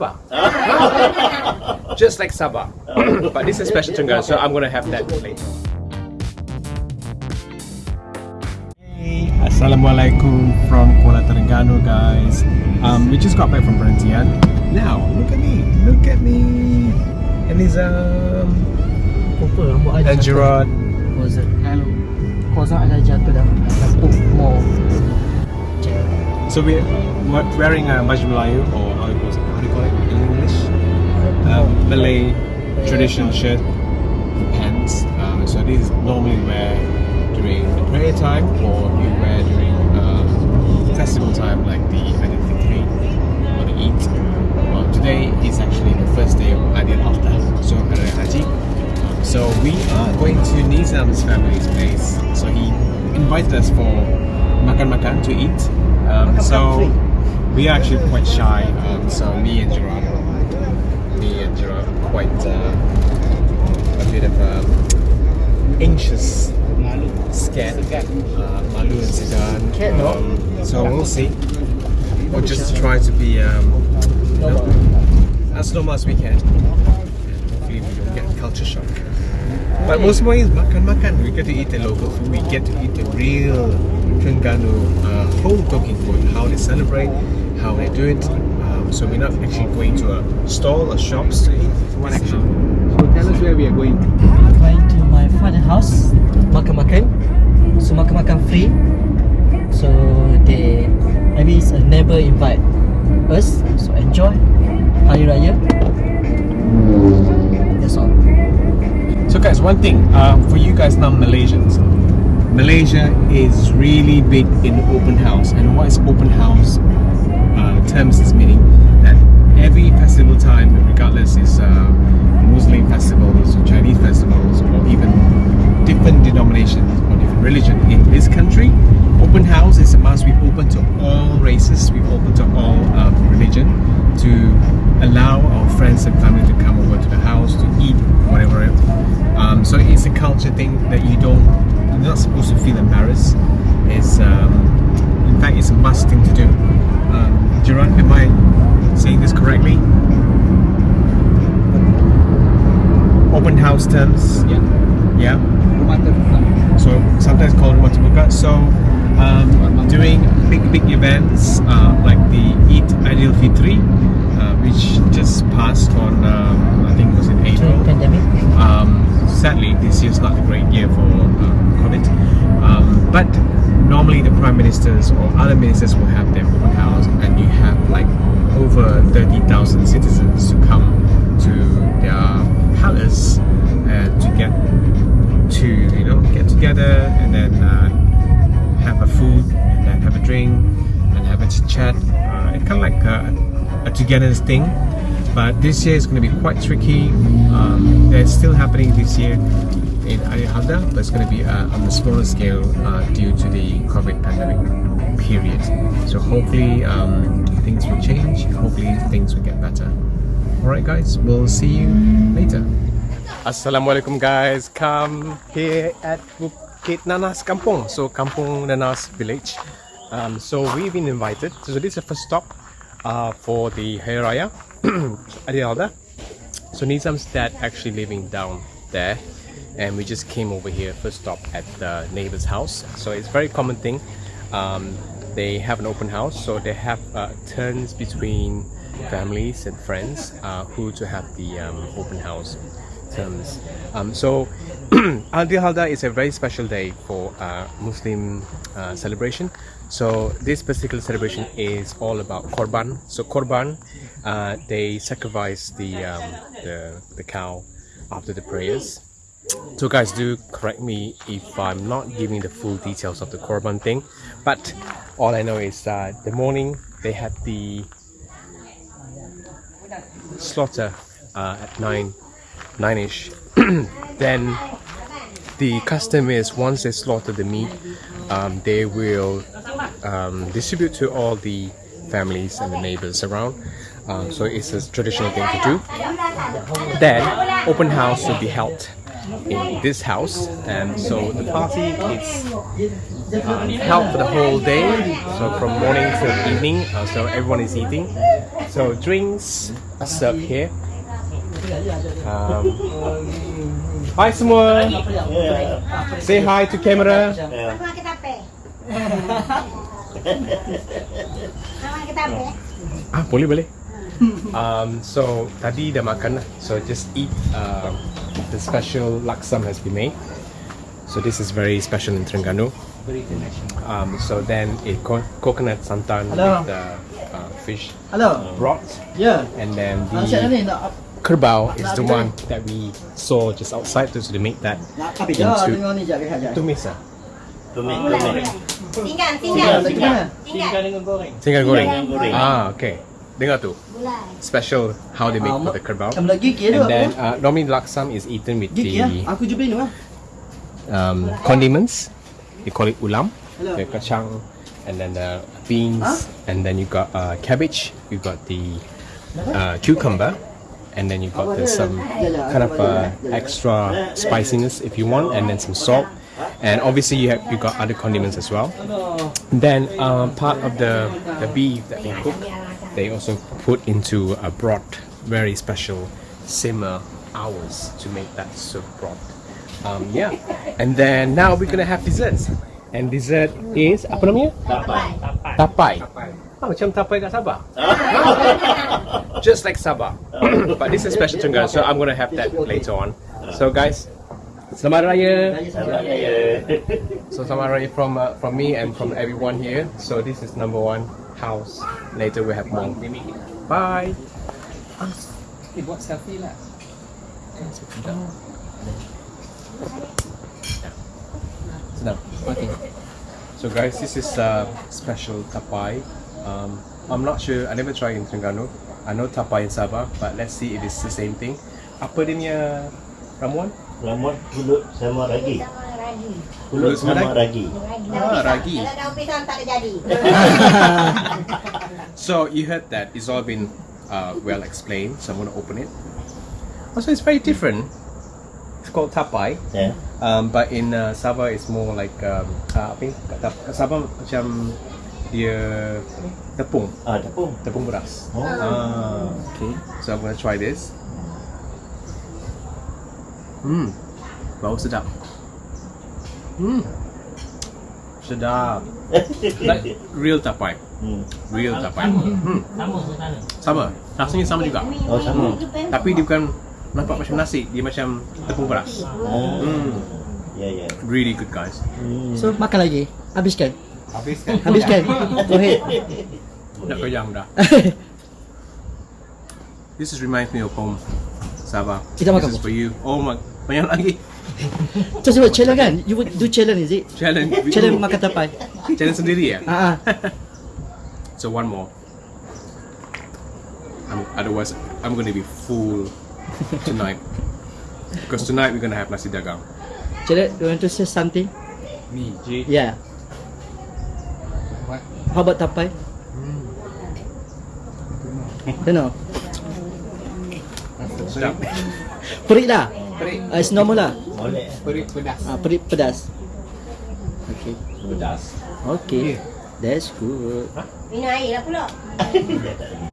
Sabah. Just like Sabah. but this is special Terengganu, so I'm gonna have that later. Hey, Assalamualaikum from Kuala Terengganu guys. Um, we just got back from Perhentian. Now, look at me, look at me. And he's um Apa rambut I and Gerard. Kozak Hello Kozak ada jatuh dah Lampu more So we're we're wearing a Baju Melayu or how do you call it, how do you call it in English? Um, Malay tradition shirt and pants. Um, so this is normally wear during the prayer time or you wear during um, festival time like the Aidil Fitri or the Eid. Well, today is actually the first day of Aidil Adha, so Haji. So we are going to Nizam's family's place. So he invited us for makan makan to eat. Um, so. We are actually quite shy. Um, so me and Gerard, me and Gerard, are quite uh, a bit of um, anxious, scared, uh, malu and no? Um, so we'll see. We'll just try to be um, as normal as we can. Hopefully we don't get culture shock. But most importantly is makan-makan. We get to eat the local food. We get to eat the real Terengganu uh, home cooking food. How they celebrate, how they do it. Um, so we're not actually going to a stall or shop, to. One action. So tell us where we are going. Going to my father's house Makan-makan So makan-makan free So they Maybe it's a neighbor invite us So enjoy Hari Raya That's all So guys, one thing uh, for you guys non-Malaysians, Malaysia is really big in open house. And what is open house time, regardless is uh, Muslim festivals or Chinese festivals or even different denominations or different religion in this country, open house is a must. We open to all races. We open to all um, religion to allow our friends and family to come over to the house to eat whatever. Um, so it's a culture thing that you don't, you're not supposed to feel embarrassed. It's um, in fact it's a must thing to do. Um, am I saying this correctly? House. Yeah Yeah. So sometimes called terbuka. So um, doing big big events uh, like the Eid Aidil Fitri, uh, which just passed on um, I think it was in April. Pandemic Um, sadly, this year's not a great year for uh, COVID. Um, but normally the prime ministers or other ministers will have their open house, and you have like over thirty thousand citizens to come chat. Uh, it's kind of like a, a togetherness thing. But this year is going to be quite tricky. Um, it's still happening this year in Arihalda, but it's going to be uh, on a smaller scale uh, due to the COVID pandemic period. So hopefully um, things will change. Hopefully things will get better. Alright guys, we'll see you later. Assalamualaikum guys, come here at Bukit Nanas Kampung, so Kampung Nanas village. Um, so we've been invited, so this is the first stop uh, for the Hari Raya Aidiladha. So Nizam's dad actually living down there and we just came over here first stop at the neighbor's house. So it's very common thing. Um, they have an open house, so they have uh, turns between families and friends uh, who to have the um, open house terms. Um, so Aidil Adha is a very special day for uh, Muslim uh, celebration. So this particular celebration is all about korban. So korban, uh, they sacrifice the, um, the the cow after the prayers. So guys, do correct me if I'm not giving the full details of the korban thing, but all I know is that the morning they had the slaughter uh, at nine nine ish. then the custom is once they slaughter the meat, um, they will um, distribute to all the families and the neighbors around. Um, so it's a traditional thing to do. Then open house will be held in this house, and so the party is um, held for the whole day. So from morning till evening, uh, so everyone is eating So drinks are served here. Um, hi semua. Say hi to camera. Sama kita pe. Sama kita pe. Ah boleh boleh. Um, so tadi dah makan lah. So just eat. Uh, the special laksam has been made. So this is very special in Terengganu. Um, so then a co- coconut santan Hello. with the uh, fish Hello. broth, Ya. and then the kerbau is the one that we saw just outside. So they make that nak apa dah Into- dengar ni jap rehat jap. tumis ah. Tumis, tumis. Tinggal, Tinggal tinggal. Tinggal. dengan goreng. Tinggal goreng. Goreng. Ah, okay. Dengar tu. Gulai. Special how they make Ah, for the kerbau. Kamu lagi gigi And then apa? uh, normally laksam is eaten with Gigi ya. the Aku jumpa ni ah. um, condiments. You call it ulam, Hello. the kacang, and then the beans, Huh? and then you got uh, cabbage. You got the uh, cucumber, and then you've got the, some kind of uh, extra spiciness if you want, and then some salt. And obviously you have you got other condiments as well. Then um, part of the the beef that they cook, they also put into a broth, very special simmer hours to make that soup broth. Um, yeah, and then now we're gonna have desserts. And dessert is apa namanya? Tapai. Tapai. Ah, macam tapai kat Sabah. Just like Sabah. but this is special Terengganu, so I'm gonna have that later on. So guys, Selamat Raya. Selamat Raya. So Selamat Raya from uh, from me and from everyone here. So this is number one house. Later we have more. Bye. Eh, buat selfie lah. Sedap. Okay. So guys, this is uh, special tapai. Um, I'm not sure. I never tried in Terengganu. I know tapai in Sabah, but let's see if it's the same thing. Apa dia punya ramuan? Ramuan pulut sama ragi. Sama ragi. Pulut sama ragi. Ragi. Ah, ragi. Kalau daun pisang tak ada jadi. So you heard that it's all been uh, well explained. So I'm gonna open it. Also, it's very different. It's called tapai. Ya. Um, but in uh, Sabah it's more like um, uh, apa Sabah macam dia tepung, Ah, tepung. tepung beras. Oh. Ah, okay. So I'm gonna try this. Hmm, bau sedap. Hmm, sedap. Like real tapai, Hmm. real tapai. Hmm, sama. Rasanya sama juga. Oh, sama. Tapi dia bukan nampak macam nasi, dia macam tepung beras. Oh. Hmm, Ya, ya. really good guys. Hmm. So makan lagi. Habiskan. Habiskan. Habiskan. Go ahead. Dah dah. This is reminds me of home. Sabah. Kita makan This is for you. Oh my, banyak lagi. So sebab challenge kan? You would do challenge is it? Challenge. Challenge makan tapai. Challenge sendiri ya. Ah ah. So one more. I'm, otherwise, I'm gonna be full tonight. Because tonight we're gonna have nasi dagang. Challenge, you want to say something? Me, J. Yeah. What? How about tapai? Know. Sedap. Perit lah. Perit. Uh, it's normal lah. Boleh. Perit pedas. Ah, perit pedas. Okay. Pedas. Okay. That's good. Minum air lah pula.